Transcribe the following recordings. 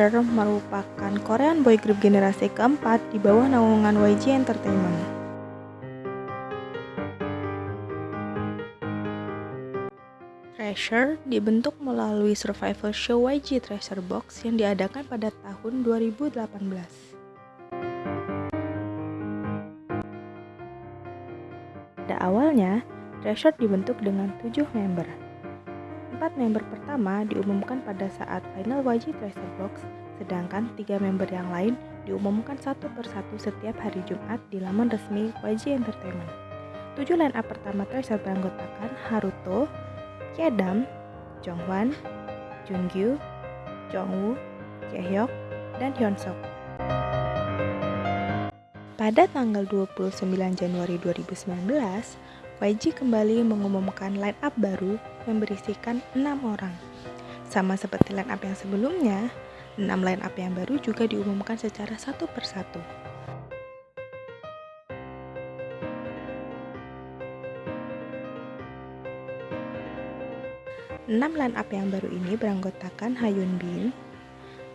Treasure merupakan Korean boy group generasi keempat di bawah naungan YG Entertainment. Treasure dibentuk melalui survival show YG Treasure Box yang diadakan pada tahun 2018. Pada awalnya, Treasure dibentuk dengan tujuh member. Empat member pertama diumumkan pada saat final YG Treasure Box, sedangkan tiga member yang lain diumumkan satu persatu setiap hari Jumat di laman resmi YG Entertainment. Tujuh line up pertama Treasure beranggotakan Haruto, Kiedam, Jonghwan, Jungkyu, Jongwoo, Jaehyuk, dan Hyunsuk. Pada tanggal 29 Januari 2019, YG kembali mengumumkan line up baru yang berisikan 6 orang. Sama seperti line up yang sebelumnya, 6 line up yang baru juga diumumkan secara satu persatu. Enam line up yang baru ini beranggotakan Hayun Bin,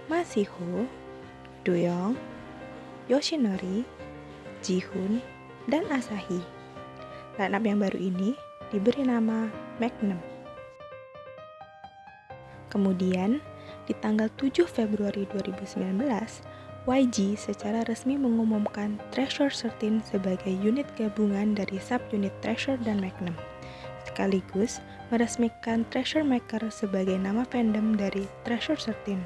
Masiho, Doyoung, Yoshinori, Jihun, dan Asahi. Lineup yang baru ini diberi nama Magnum. Kemudian, di tanggal 7 Februari 2019, YG secara resmi mengumumkan Treasure 13 sebagai unit gabungan dari subunit Treasure dan Magnum, sekaligus meresmikan Treasure Maker sebagai nama fandom dari Treasure 13.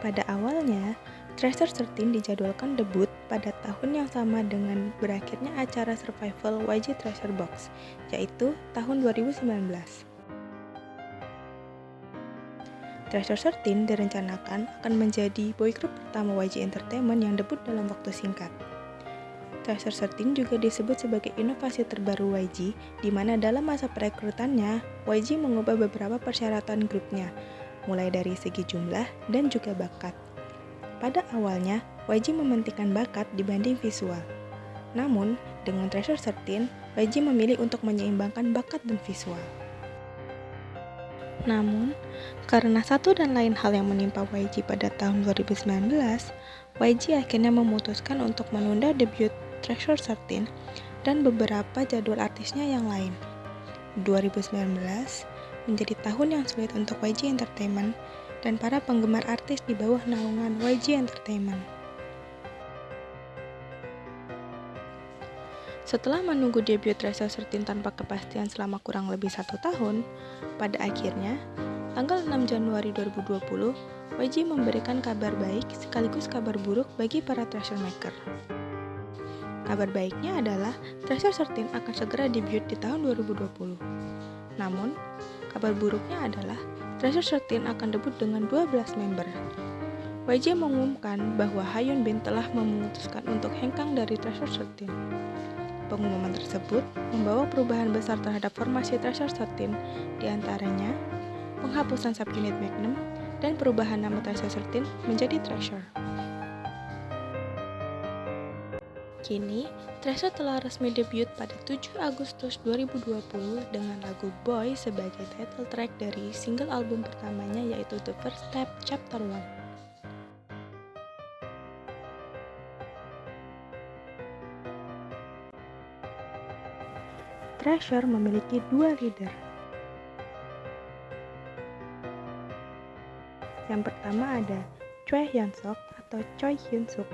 Pada awalnya, Treasure 13 dijadwalkan debut pada tahun yang sama dengan berakhirnya acara survival YG Treasure Box, yaitu tahun 2019. Treasure 13 direncanakan akan menjadi boy group pertama YG Entertainment yang debut dalam waktu singkat. Treasure 13 juga disebut sebagai inovasi terbaru YG, di mana dalam masa perekrutannya, YG mengubah beberapa persyaratan grupnya, mulai dari segi jumlah dan juga bakat. Pada awalnya, YG mementingkan bakat dibanding visual. Namun, dengan Treasure 13, YG memilih untuk menyeimbangkan bakat dan visual. Namun, karena satu dan lain hal yang menimpa YG pada tahun 2019, YG akhirnya memutuskan untuk menunda debut Treasure 13 dan beberapa jadwal artisnya yang lain. 2019 menjadi tahun yang sulit untuk YG Entertainment dan para penggemar artis di bawah naungan YG Entertainment. Setelah menunggu debut Treasure 13 tanpa kepastian selama kurang lebih satu tahun, pada akhirnya, tanggal 6 Januari 2020, YG memberikan kabar baik sekaligus kabar buruk bagi para treasure maker. Kabar baiknya adalah Treasure 13 akan segera debut di tahun 2020. Namun, kabar buruknya adalah Treasure 13 akan debut dengan 12 member. YG mengumumkan bahwa Hayun Bin telah memutuskan untuk hengkang dari Treasure 13. Pengumuman tersebut membawa perubahan besar terhadap formasi Treasure 13, di antaranya penghapusan subunit Magnum dan perubahan nama Treasure 13 menjadi Treasure. Kini, Treasure telah resmi debut pada 7 Agustus 2020 dengan lagu Boy sebagai title track dari single album pertamanya yaitu The First Step Chapter 1. Treasure memiliki dua leader. Yang pertama ada Choi Hyun Sok atau Choi Hyun Suk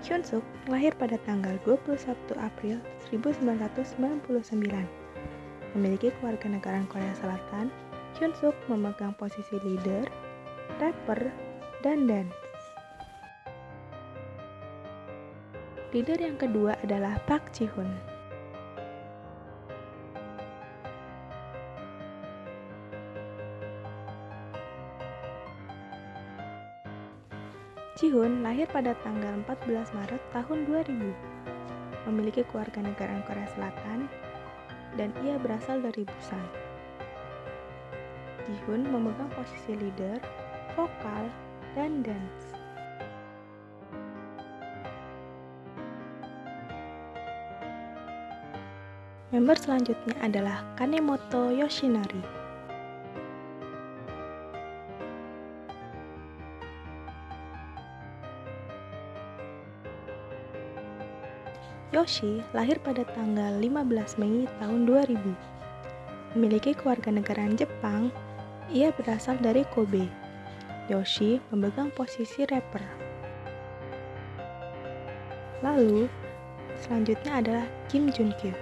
Hyun Suk lahir pada tanggal 21 April 1999. Memiliki keluarga negaraan Korea Selatan, Hyun Suk memegang posisi leader, rapper, dan dance. Leader yang kedua adalah Park Ji Hoon. Jihun lahir pada tanggal 14 Maret tahun 2000. Memiliki keluarga negaraan Korea Selatan dan ia berasal dari Busan. Jihun memegang posisi leader, vokal, dan dance. Member selanjutnya adalah Kanemoto Yoshinari. Yoshi lahir pada tanggal 15 Mei tahun 2000. Memiliki keluarga negaraan Jepang, ia berasal dari Kobe. Yoshi memegang posisi rapper. Lalu, selanjutnya adalah Kim Jun Kyu.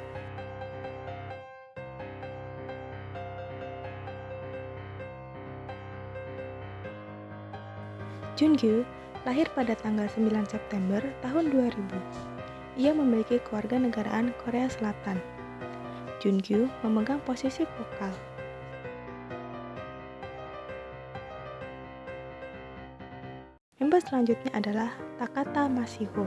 Junkyu lahir pada tanggal 9 September tahun 2000 ia memiliki keluarga negaraan Korea Selatan. Junkyu memegang posisi vokal. Member selanjutnya adalah Takata Masiho.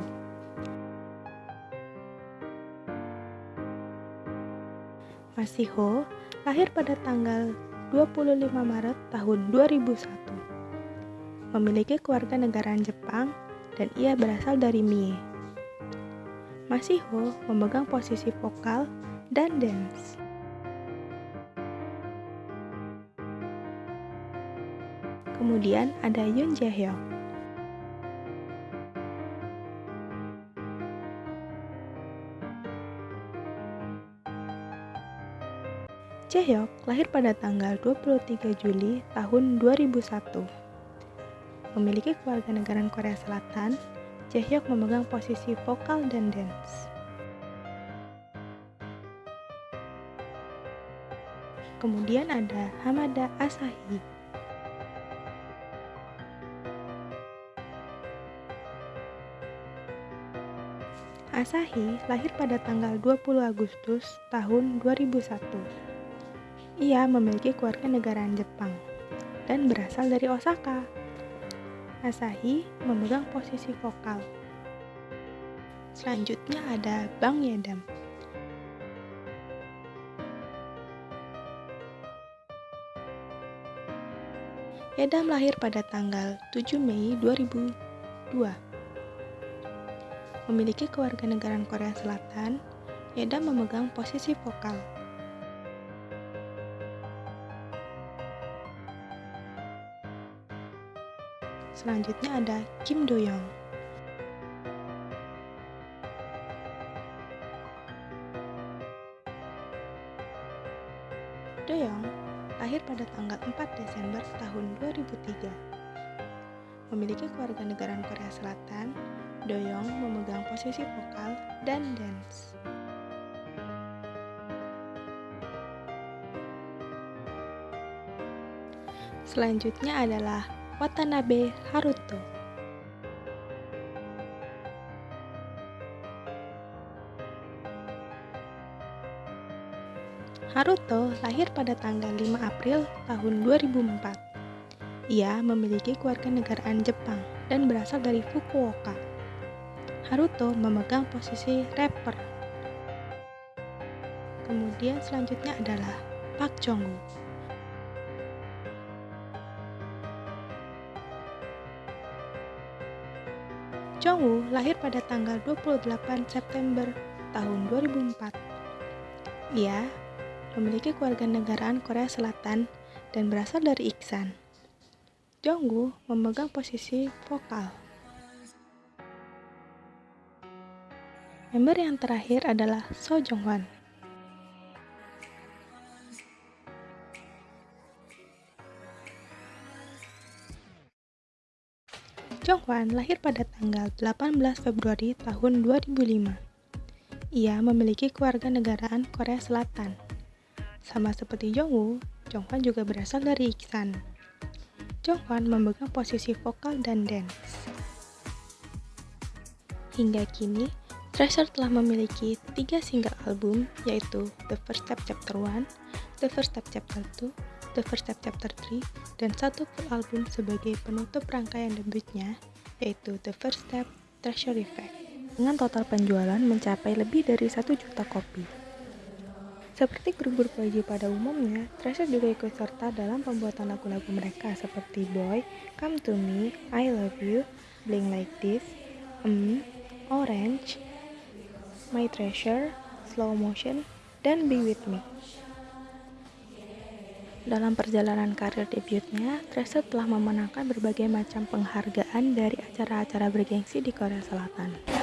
Masiho lahir pada tanggal 25 Maret tahun 2001. Memiliki keluarga negaraan Jepang dan ia berasal dari Mie. Masiho memegang posisi vokal dan dance. Kemudian ada Yoon Jae-hyuk. Jaehyuk lahir pada tanggal 23 Juli tahun 2001. Memiliki keluarga negaraan Korea Selatan Jaehyuk memegang posisi vokal dan dance. Kemudian ada Hamada Asahi. Asahi lahir pada tanggal 20 Agustus tahun 2001. Ia memiliki keluarga negaraan Jepang dan berasal dari Osaka. Asahi memegang posisi vokal. Selanjutnya ada Bang Yedam. Yedam lahir pada tanggal 7 Mei 2002. Memiliki keluarga negaraan Korea Selatan, Yedam memegang posisi vokal. Selanjutnya ada Kim Do Young. Do Young lahir pada tanggal 4 Desember tahun 2003. Memiliki keluarga negaraan Korea Selatan, Do Young memegang posisi vokal dan dance. Selanjutnya adalah Watanabe Haruto. Haruto lahir pada tanggal 5 April tahun 2004. Ia memiliki keluarga negaraan Jepang dan berasal dari Fukuoka. Haruto memegang posisi rapper. Kemudian selanjutnya adalah Park Jong-woo. Jongwoo lahir pada tanggal 28 September tahun 2004. Ia memiliki keluarga negaraan Korea Selatan dan berasal dari Iksan. Jongwoo memegang posisi vokal. Member yang terakhir adalah So Jonghwan. Jongwan lahir pada tanggal 18 Februari tahun 2005. Ia memiliki keluarga negaraan Korea Selatan. Sama seperti Jongwoo, Jongwan juga berasal dari Iksan. Jongwan memegang posisi vokal dan dance. Hingga kini, Treasure telah memiliki tiga single album yaitu The First Step Chapter 1, The First Step Chapter 2, The First Step Chapter 3, dan satu full album sebagai penutup rangkaian debutnya, yaitu The First Step Treasure Effect, dengan total penjualan mencapai lebih dari 1 juta kopi. Seperti grup-grup YG pada umumnya, Treasure juga ikut serta dalam pembuatan lagu-lagu mereka seperti Boy, Come To Me, I Love You, Bling Like This, Um, Orange, My Treasure, Slow Motion, dan Be With Me. Dalam perjalanan karir debutnya, Tresa telah memenangkan berbagai macam penghargaan dari acara-acara bergengsi di Korea Selatan.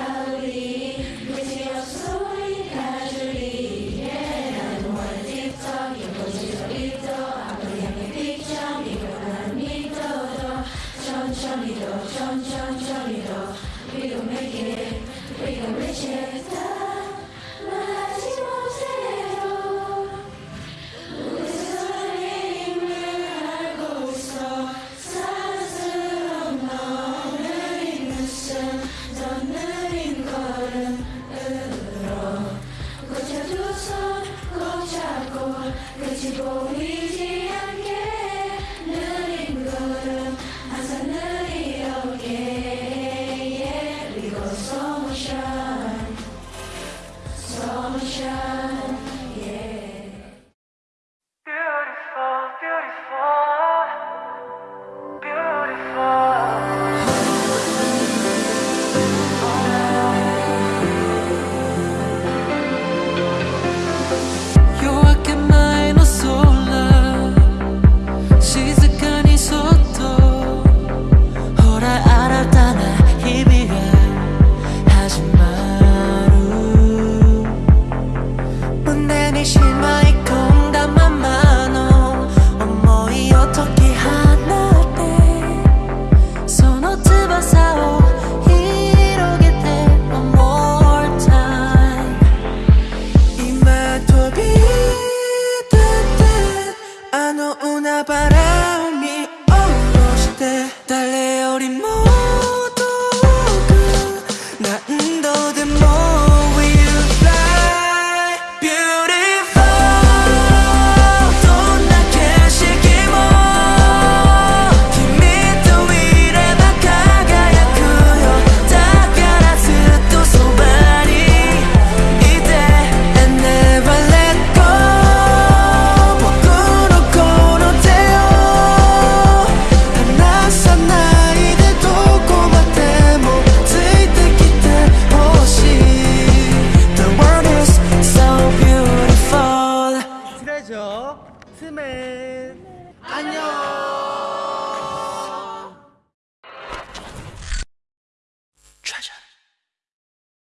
mission.